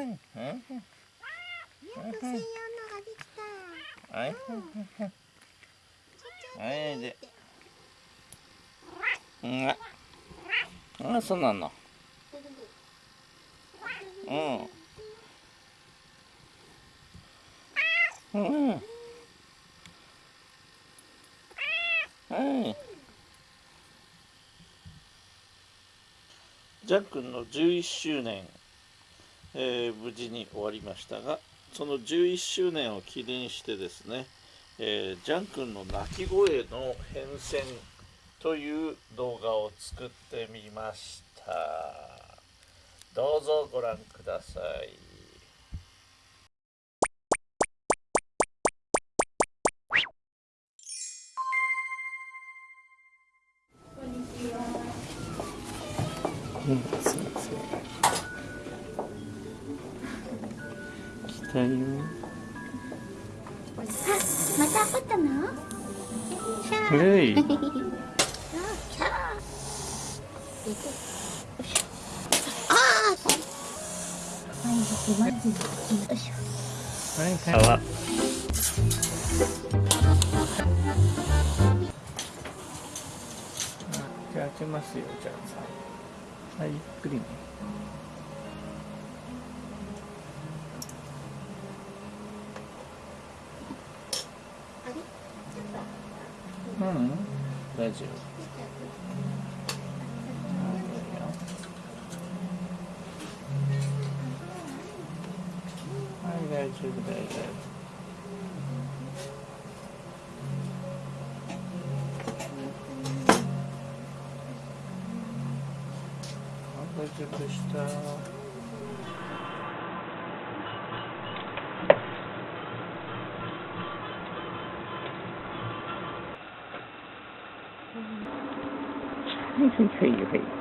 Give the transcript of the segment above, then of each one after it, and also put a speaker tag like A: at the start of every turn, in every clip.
A: はいはい
B: やっと専用のができた
A: はい
B: ちょちょ
A: はいでうん。あそうなのうん。うん。はいジャン君の11周年、えー無事に終わりましたがその11周年を記念してですね、えージャン君の鳴き声の変遷という動画を作ってみました。どうぞご覧ください。うん、先生
B: ああはいまずよいしょ
A: はいはいじゃあ開けますよじゃあ。さはいゆっくりねうん。大丈夫はい大丈夫大丈夫あ大丈夫でしたはいはいはいはい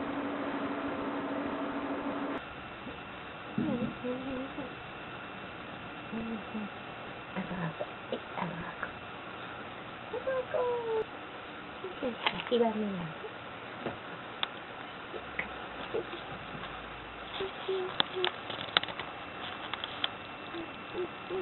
B: 諦めない。
A: い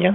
A: いよ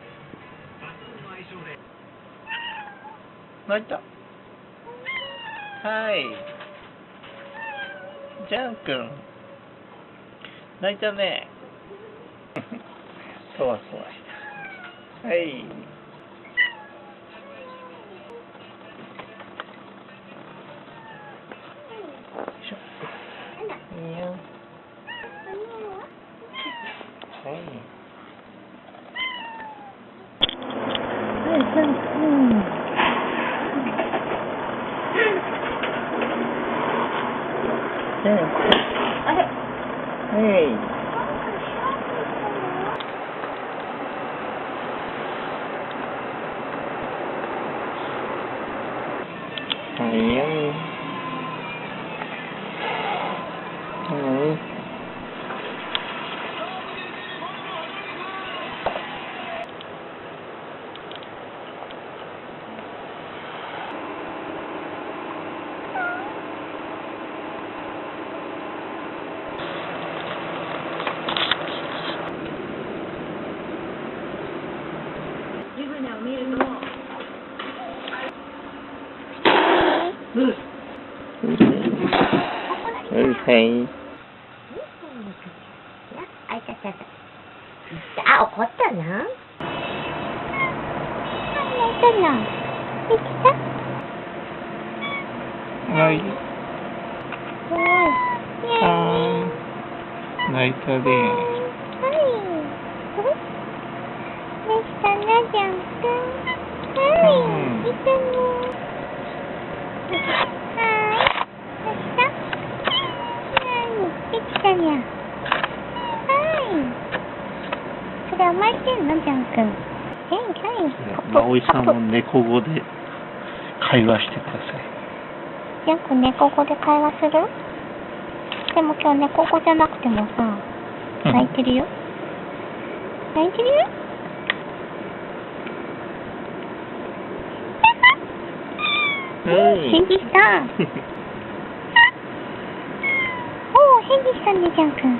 A: 泣いた。はい。ジャン君。泣いたね。そわそわした。はい。よいしょ。いいよ。はい
B: あれ
A: はい。はいよ。
C: 夢を見ると、
A: うんはい
D: あ、いたいたいた。あ、怒ったな。あ、泣いたな。できた
A: はい
D: い。
A: 泣いた。で
D: したな、ジャンくん。はい。いたね。はい。できたはい。できたにゃ。はい。それ甘えてんの、ジャンくん。えい、はい。
A: 葵さんも猫語で会話してください
D: ジャンくん猫語で会話する？でも今日猫語じゃなくてもさ、泣いてるよ。泣いてるよ。
A: はい
D: 返事した。おお、返事したね、ジャン君。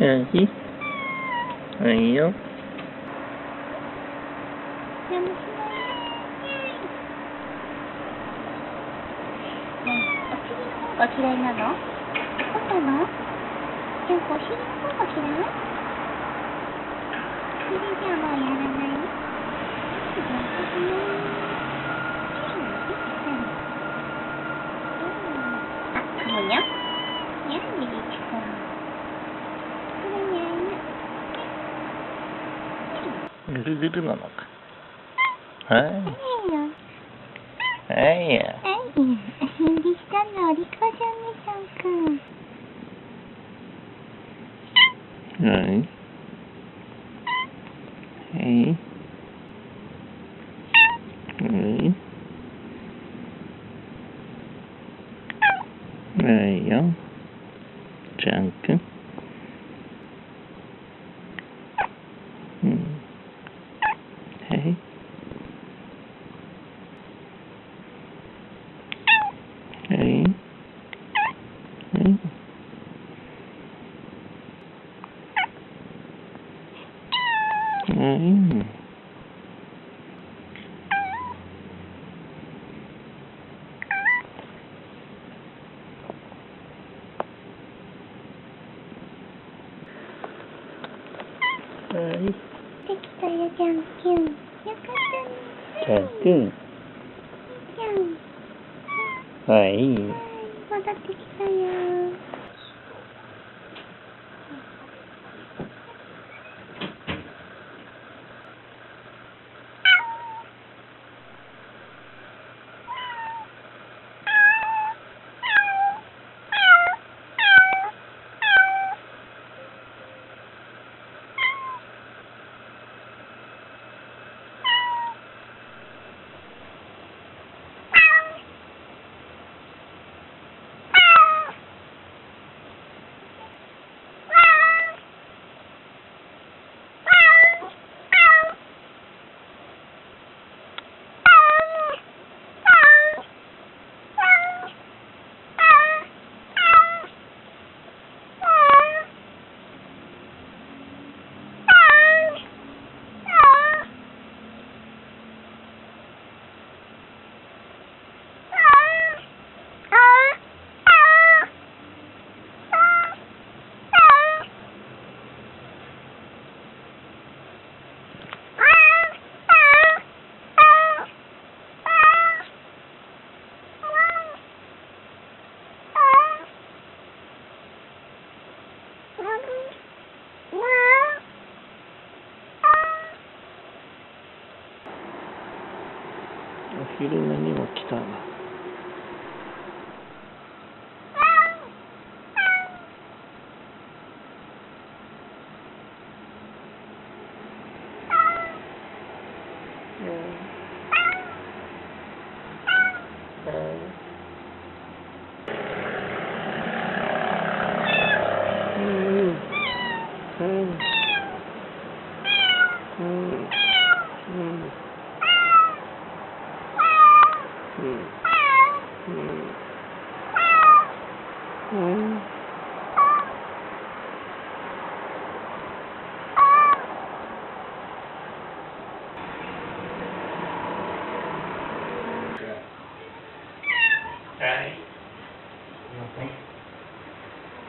A: はいはいよ
D: やむしねえ、お嫌いなの？そうな？のジャン君、お尻の方が嫌い？お尻じゃもうやらない？うんやってね。うんあ、かもにゃにゃん、みりちくん。これにゃん。
A: ぐるぐるなのか。はい。はいや
D: はい、返事したのお利口じゃんね、ちゃんくん。
A: はいはいはいはいよジャン君うんはいはいはいうん。はい、はい。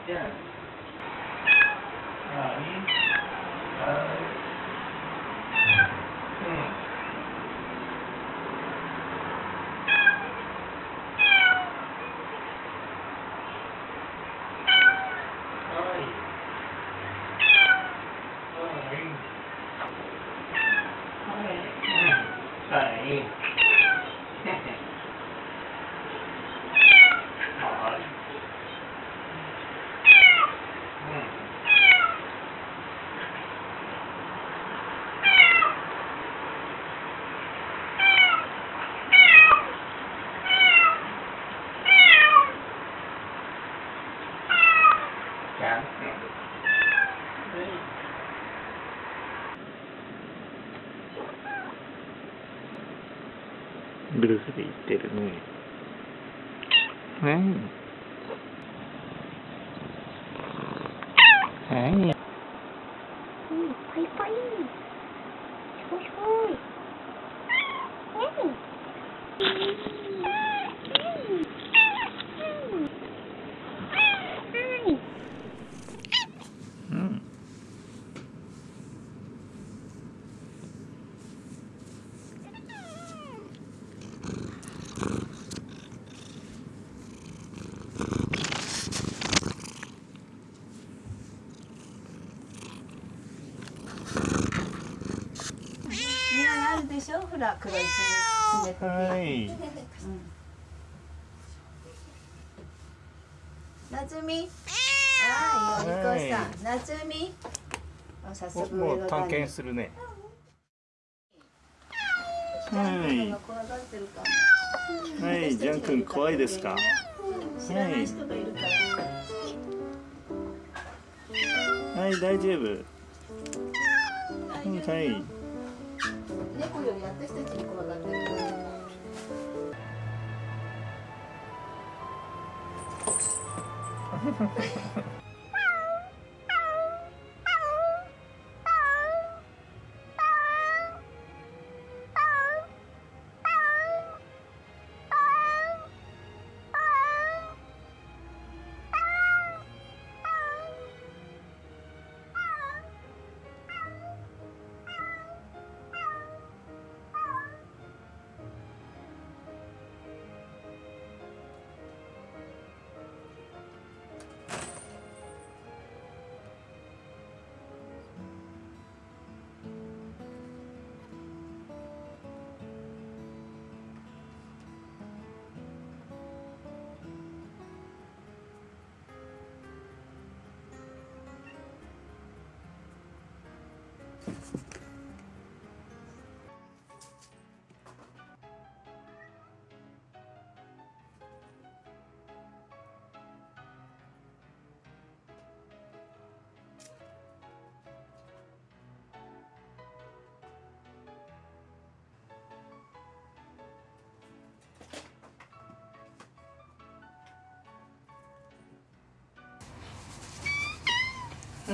A: じゃあはいはいうんブルースで言ってるね。ねい。はい。
B: うん、パイパイ。すごいすごい。うん。はい。
A: うん。
C: みんなあるでしょほら黒い。爪爪
A: はい。
C: 夏美はい。お利口さん。夏美あ早速
A: もう探検するね。
C: ジャン
A: はい。はい、ジャン君怖いですか？
C: 知らない人がいるから
A: はい、大丈夫。
C: 大丈夫
A: はい。
C: 猫より私たちに怖がってる。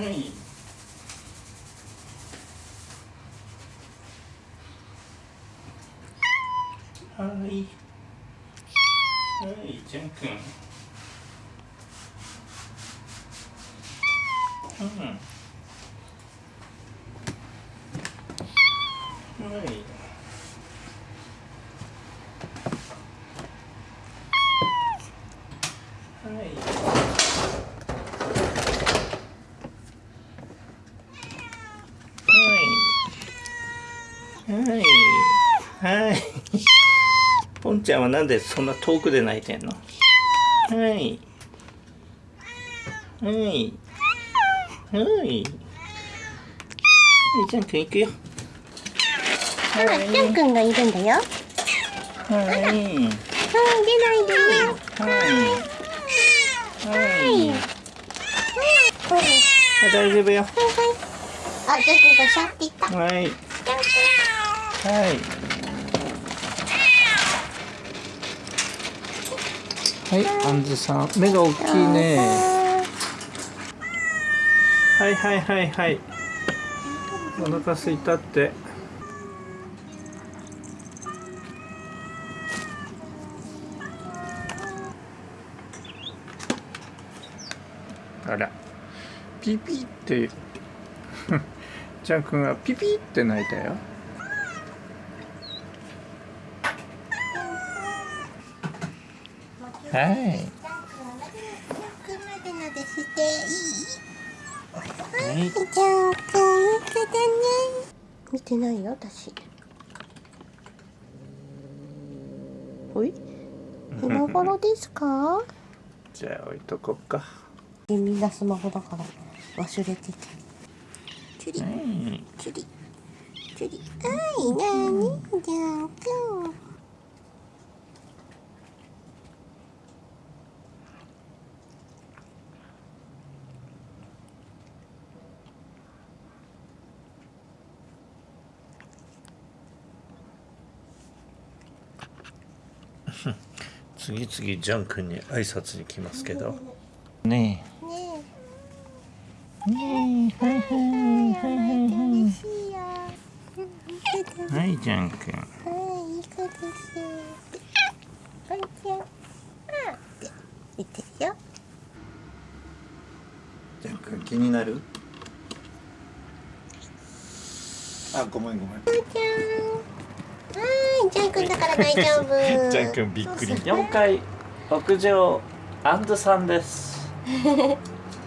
A: はい。はい。はい、ジャン君。うん。はい。はい。はい。はい。はい。ちゃんはなんでそんな遠くで泣いてんの？はい。はい。はい。はい、ジャン君行くよ。
B: あら、ジャン君がいるんだよ。
A: はい。
B: はい、出ないで。
A: はい。はい。
B: はい。
A: あ大丈夫よ。
B: あ、ジャン君がシャって言った。
A: はい。
B: 君。
A: はい。はい、アンズさん、目が大きいね。はいはいはいはい。お腹空いたって。あらピピって ジャン君はピピって泣いたよはい。
B: くんまでなでしていい。
A: はい。
B: じゃんくんいだね見てないよ私。おい今頃ですか？
A: じゃあ置いとこうか。
B: みんなスマホだから忘れてたチュリ
A: はい
B: チュリチュリ。はいなにじゃんくん
A: 次々ジャン君に挨拶に来ますけど。ね
B: ね
A: え。ねえ。はいはいはいはいはい。はいジャン君。
B: はい、いい子です。こんにちは。あって言ってるよ。
A: ジャン君気になる？あごめんごめん
B: ん。はい、ジャン君だから大丈夫。
A: ジャン君びっくり
B: そうそう
A: 4階屋上アンドさんです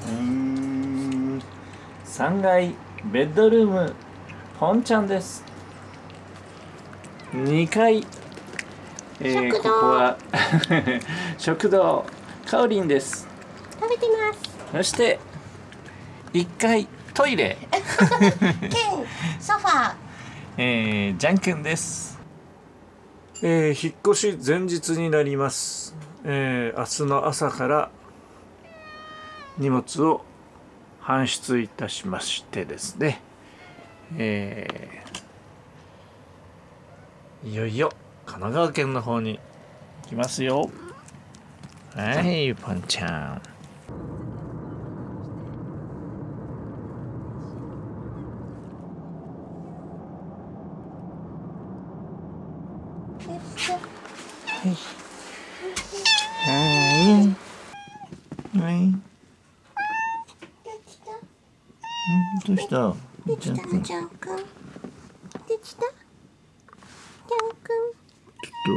A: うん3階ベッドルームポンちゃんです2階、えー
B: 食堂
A: ここは 食堂カオリンです
B: 食べてます。
A: そして1階トイレ、
B: ケン、ソファー。
A: えー、ジャン君です、えー、引っ越し前日になります、えー、明日の朝から荷物を搬出いたしましてですね、えー、いよいよ神奈川県の方に行きますよ。はいパンちゃん。はいはいどうした？
B: できた？の、
A: ジャン君
B: ジャン君。できた？ジャン君。
A: ちょっと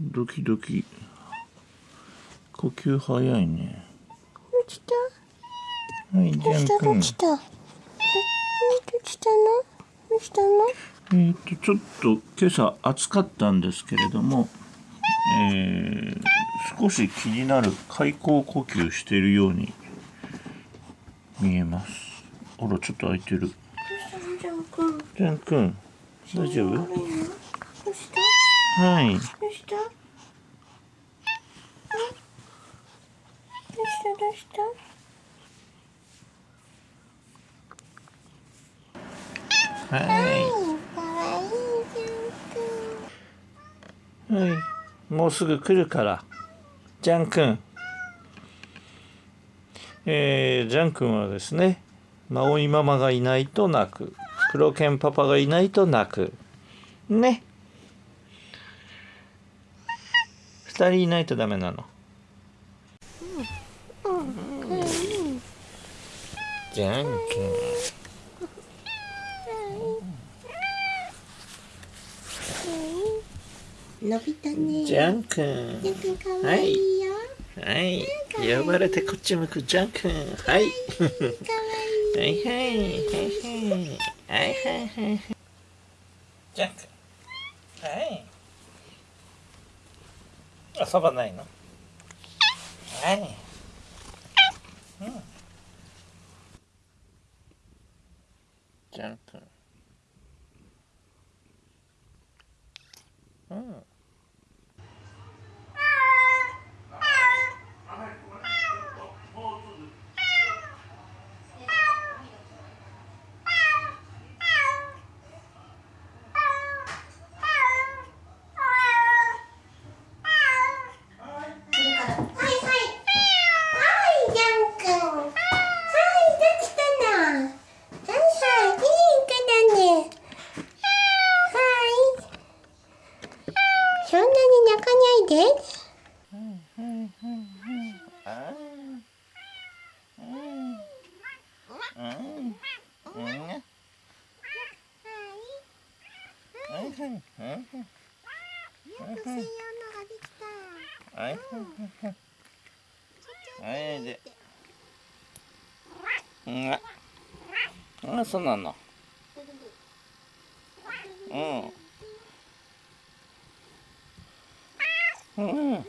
A: ドキドキ呼吸早いね
B: できた？
A: はいジ
B: どうした、どうしたの？どうしたの？
A: えー、とちょっと今朝暑かったんですけれども、えー少し気になる開口呼吸しているように見えます。あらちょっと開いてる。
B: どうしたの、ジャン君。
A: ジャン君大丈夫？
B: どうした？
A: はい。
B: どうした？どうした？どうした？
A: は
B: い
A: はい。もうすぐ来るから。ジャン君。えー、ジャン君はですねマオイママがいないと泣く。黒犬パパがいないと泣く。ね。二人いないとダメなの。ジャン君
B: 伸びたね。
A: ジャン君。
B: ジャンくんかわいいよ。
A: はい。呼ばれてこっち向くジャン君。はい。
B: かわいい。
A: はいはい。はいはい。はいはいはい。ジャン君。はい。遊ばないの？はい。うん。ジャン君あそうなのうん。うん。